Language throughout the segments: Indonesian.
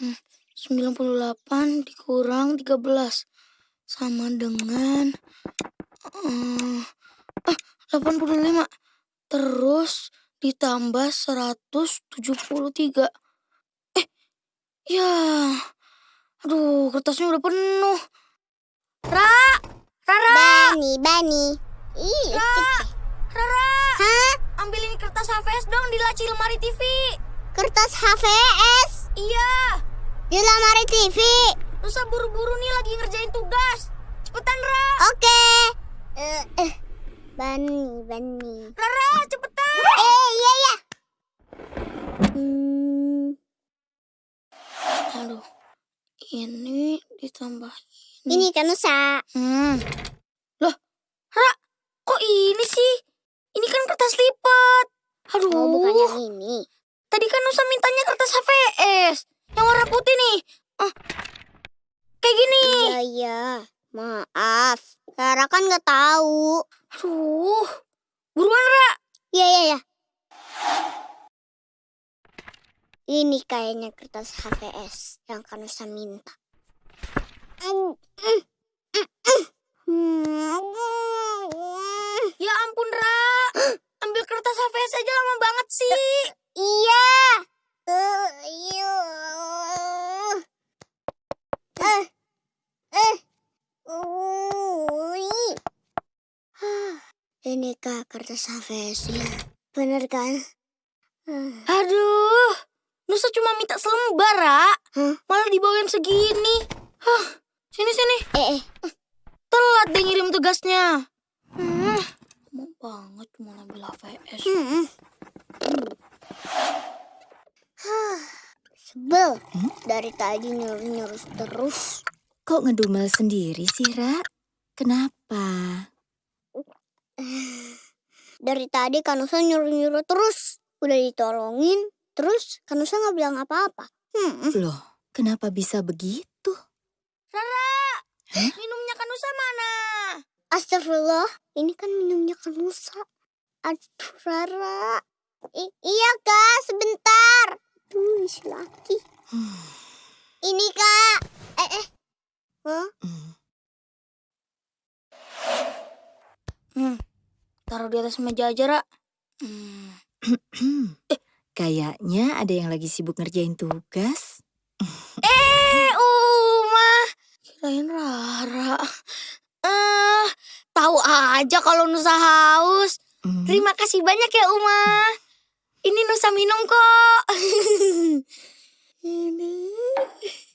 98 dikurang 13 sama dengan uh, ah, 85 terus ditambah 173. Eh, ya. Aduh, kertasnya udah penuh. Ra! Rara! Bani, Bani. Ih, Ra! Rara! Hah? Ambilin kertas HVS dong di laci lemari TV. Kertas HVS Iya. Lemari TV. Nusa buru-buru nih lagi ngerjain tugas. Cepetan, Ra. Oke. Eh, eh. Bani, Bani. Rara, cepetan. Eh, iya, iya. Hmm, Aduh. Ini ditambah ini kan Nusa. Hmm. Loh, Ra, kok ini sih? Ini kan kertas lipat. Aduh. Oh, bukan yang ini. Tadi kan Nusa mintanya kertas HVS. Yang warna putih nih. Ah, kayak gini. Iya, iya. Maaf. Rara kan nggak tahu. Aduh. Buruan, Ra. Iya, iya, iya. Ini kayaknya kertas HVS yang Kanusa minta. Ya ampun, Ra. Ambil kertas HVS aja lama banget sih. Iya. Ini kak kertas HVS-nya. Bener kan? Aduh. Nusa cuma minta selembar, Ra. Hah? Malah dibawain segini. Hah. Sini, sini. Eh, eh. Telat deh ngirim tugasnya. Hmm. Mau banget cuma ambil HVS. Hmm. Hah, Sebel. Dari tadi nyuruh-nyuruh terus. Kok ngedumel sendiri sih, Ra? Kenapa? Dari tadi Kanusa nyuruh-nyuruh terus. Udah ditolongin, terus Kanusa nggak bilang apa-apa. Hmm. Loh, kenapa bisa begitu? Rara, Hah? minumnya Kanusa mana? Astagfirullah, ini kan minumnya Kanusa. Aduh, Rara. I- iya, Kak, sebentar. Tuh, si laki. Ini, Kak. Eh, eh. Hah? Hmm, Hmm. Taruh di atas meja aja, Ra. Hmm. Kayaknya ada yang lagi sibuk ngerjain tugas. Eh, Uma. Kirain Rara. Eh, tahu aja kalau Nusa haus. Hmm, Terima kasih banyak ya, Uma. Ini Nusa minum kok. Ini.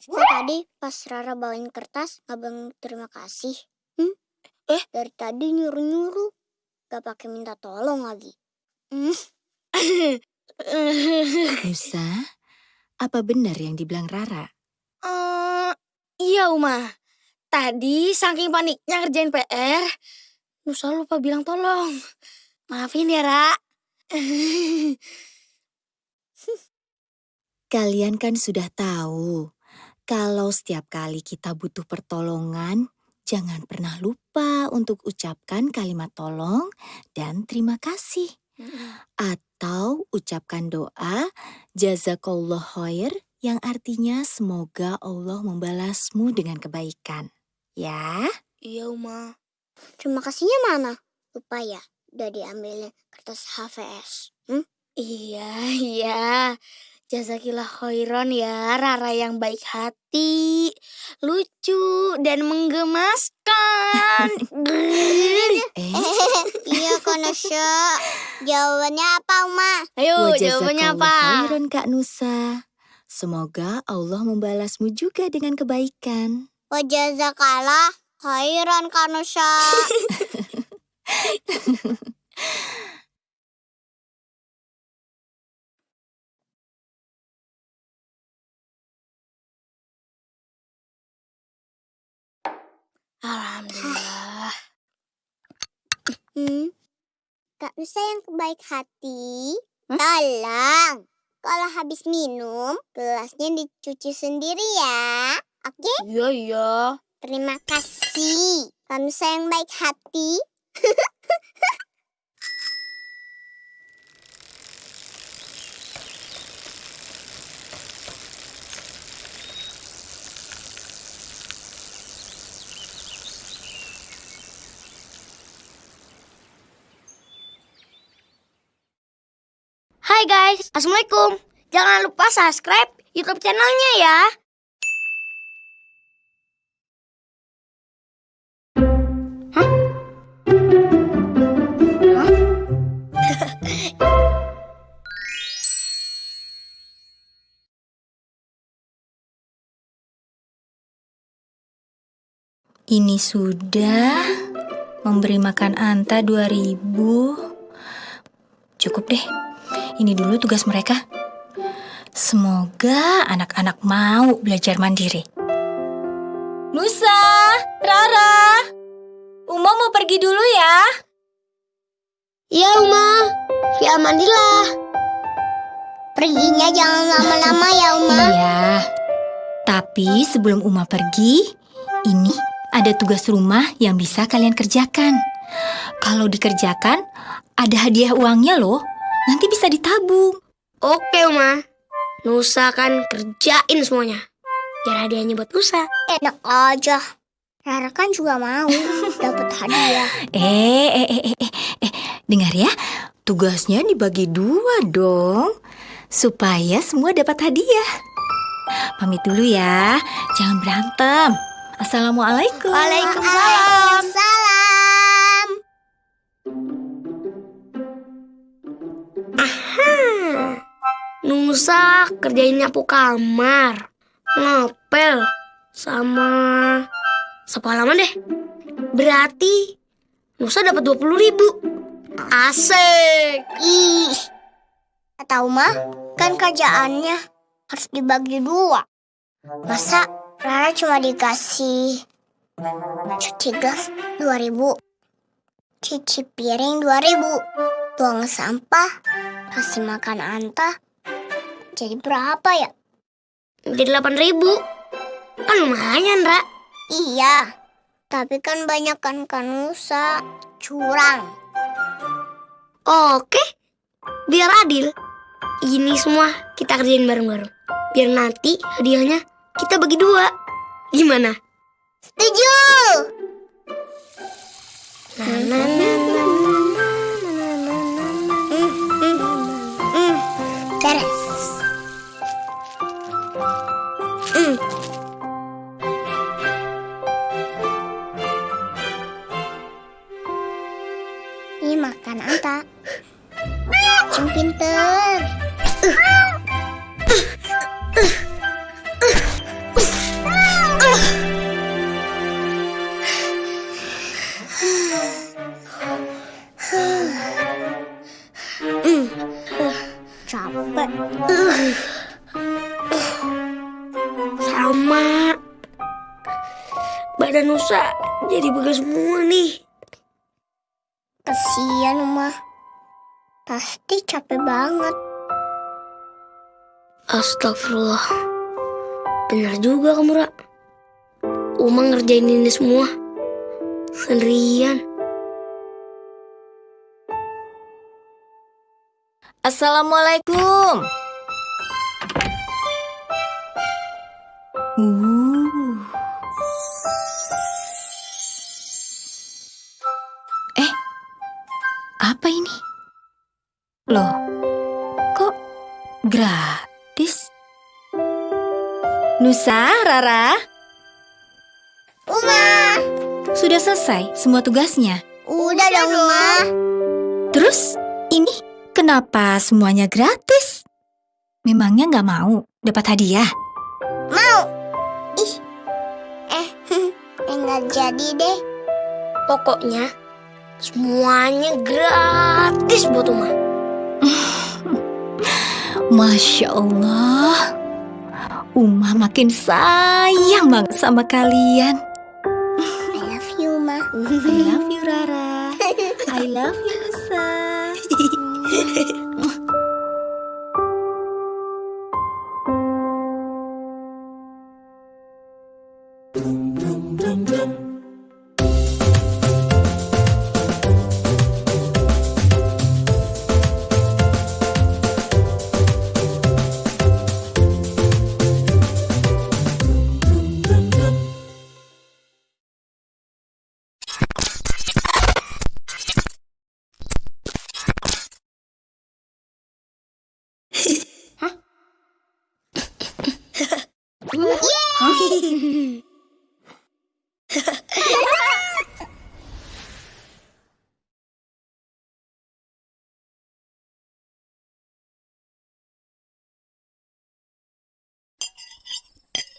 Kok tadi pas Rara bawain kertas, nggak bilang terima kasih. Hmm? Eh? Dari tadi nyuruh-nyuruh. Gak pakai minta tolong lagi. Hmm. Nusa, apa benar yang dibilang Rara? Eh, iya, Uma. Tadi saking paniknya ngerjain PR, Nusa lupa bilang tolong. Maafin ya, Ra. Kalian kan sudah tahu, kalau setiap kali kita butuh pertolongan, jangan pernah lupa untuk ucapkan kalimat tolong dan terima kasih. Atau ucapkan doa jazakallah khair yang artinya semoga Allah membalasmu dengan kebaikan. Ya, Iya, Uma. Terima kasihnya mana? Lupa ya, udah diambilin kertas HVS. Hmm? Iya, iya. Jazakillah khairan ya, Rara yang baik hati, lucu, dan menggemaskan. eh, iya, Konosho. Jawabannya apa, Uma? Ayo, wa jawabannya apa? khairan Kak Nusa. Semoga Allah membalasmu juga dengan kebaikan. Wajazakalah khairan, Konosho. Alhamdulillah. Hmm? Kak Nusa yang baik hati. Tolong. Kalau habis minum, gelasnya dicuci sendiri ya. Oke? Iya, iya. Terima kasih. Kak Nusa yang baik hati. guys, Assalamualaikum. Jangan lupa subscribe YouTube channelnya ya. Ini sudah memberi makan Anta 2000. Cukup deh. Ini dulu tugas mereka. Semoga anak-anak mau belajar mandiri. Nusa, Rara, Uma mau pergi dulu ya. Iya, Uma. Via mandilah. Perginya jangan lama-lama ya, Uma. Iya. Tapi sebelum Uma pergi, ini ada tugas rumah yang bisa kalian kerjakan. Kalau dikerjakan, ada hadiah uangnya loh. Nanti bisa ditabung. Oke, Uma. Nusa kan kerjain semuanya. Biar hadiahnya buat Nusa. Enak aja. Rara kan juga mau dapat hadiah. Eh, eh, eh, eh, eh, eh, dengar ya. Tugasnya dibagi dua dong. Supaya semua dapat hadiah. Pamit dulu ya. Jangan berantem. Assalamualaikum. Waalaikumsalam. Salam. Nusa kerjain nyapu kamar, ngepel, sama sapu halaman deh. Berarti Nusa dapat 20 ribu. Asik. Ih. Tahu mah, kan kerjaannya harus dibagi dua. Masa Rara cuma dikasih cuci gelas 2000, cuci piring 2000, buang sampah, kasih makan Anta. Jadi berapa ya? Jadi 8 ribu. Kan lumayan, Ra. Iya, tapi kan banyak kan kanusa curang. Oke. Biar adil. Ini semua kita kerjain bareng-bareng. Biar nanti hadiahnya kita bagi dua. Gimana? Setuju. Na, na, na, na, Nusa jadi begas semua nih. Kasian Uma. Pasti capek banget. Astagfirullah. Benar juga kamu, Ra. Uma ngerjain ini semua. Sendirian. Assalamualaikum. Uh. Nusa, Rara, Uma. sudah selesai semua tugasnya. Udah dong Uma. Terus, ini kenapa semuanya gratis? Memangnya nggak mau dapat hadiah? Mau. Ih. Eh, enggak jadi deh. Pokoknya semuanya gratis buat Uma. Masya Allah, Uma makin sayang banget sama kalian. I love you, Ma. I love you Rara, I love you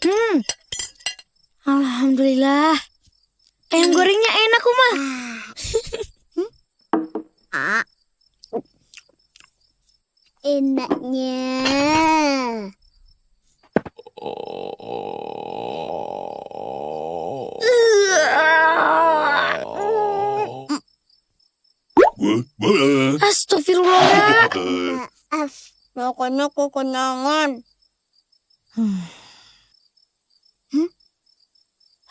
Nusa. Alhamdulillah. Ayam gorengnya enak, Uma. Ah. Enaknya. Astagfirullah. Maaf, pokoknya kekenyangan.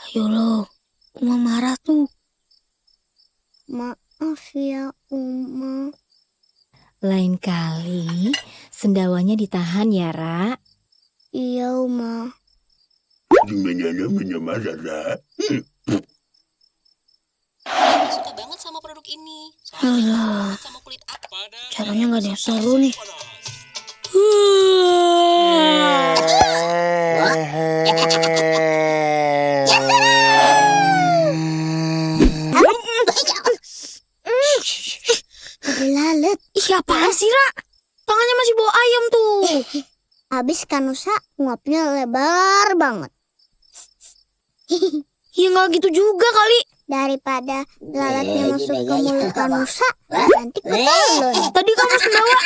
Ayo lo, Uma marah tuh. Maaf ya, Uma. Lain kali, sendawanya ditahan ya, Ra. Iya, Uma. suka banget sama produk ini. Alah, sama kulit aku. caranya nggak ada yang seru nih. Apaan sih, Ra? Tangannya masih bawa ayam tuh. Habis Kanusa nguapnya lebar banget. Ya nggak gitu juga kali. Daripada lalatnya masuk ke mulut Kanusa, nanti ketelun. Tadi kamu sendawa.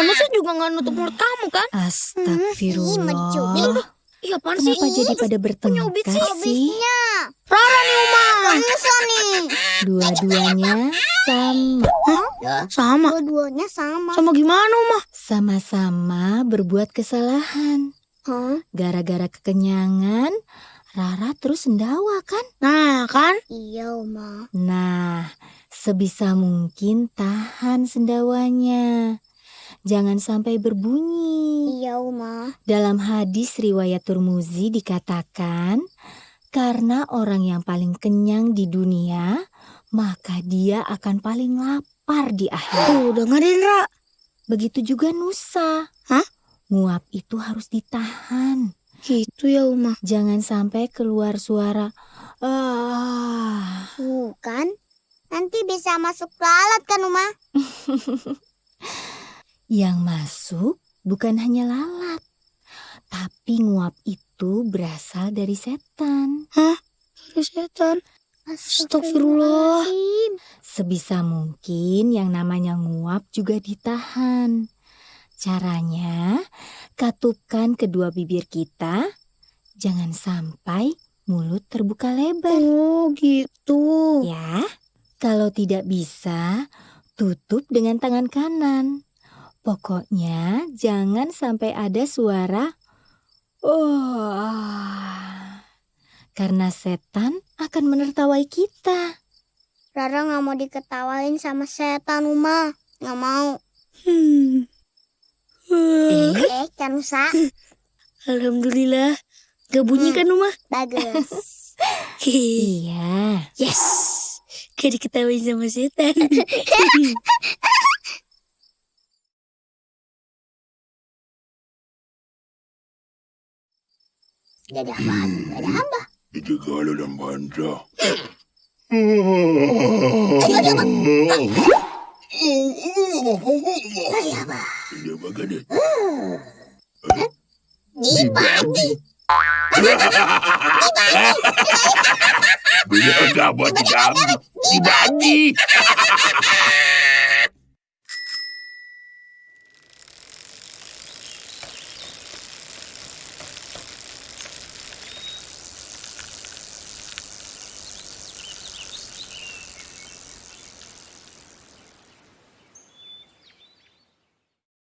Kamu sih juga nggak nutup mulut kamu kan? Astagfirullah. Iya, apaan sih? Kenapa jadi pada bertengkar sih, sih? Rara nih, Uma. Kanusa nih. Dua-duanya sama. Sama. Dua-duanya sama. Sama gimana, Uma? Sama-sama berbuat kesalahan. Hah? Gara-gara kekenyangan, Rara terus sendawa kan? Nah, kan? Iya, Uma. Nah, sebisa mungkin tahan sendawanya. Jangan sampai berbunyi. Iya, Uma. Dalam hadis riwayat Turmuzi dikatakan, karena orang yang paling kenyang di dunia, maka dia akan paling lapar di akhirat. Tuh, dengerin, Ra. Begitu juga Nusa. Hah? Nguap itu harus ditahan. Gitu ya, Uma. Jangan sampai keluar suara ah. Bukan. Nanti bisa masuk lalat kan, Uma? Yang masuk bukan hanya lalat, tapi nguap itu berasal dari setan. Dari setan. Astagfirullah. Sebisa mungkin yang namanya nguap juga ditahan. Caranya, katupkan kedua bibir kita, jangan sampai mulut terbuka lebar. Oh, gitu. Ya, kalau tidak bisa, tutup dengan tangan kanan. Pokoknya jangan sampai ada suara "oh", karena setan akan menertawai kita. Rara nggak mau diketawain sama setan, Uma. Nggak mau. Hmm. Eh, Eh, Kanusa. Alhamdulillah. Gak bunyi kan, Uma? Bagus. iya. yes. Gak diketawain sama setan. Apaan? Ada apa? Itu kalau dan banta. Ini bagaimana? Dibagi. Bila kamu dibagi. Dibagi.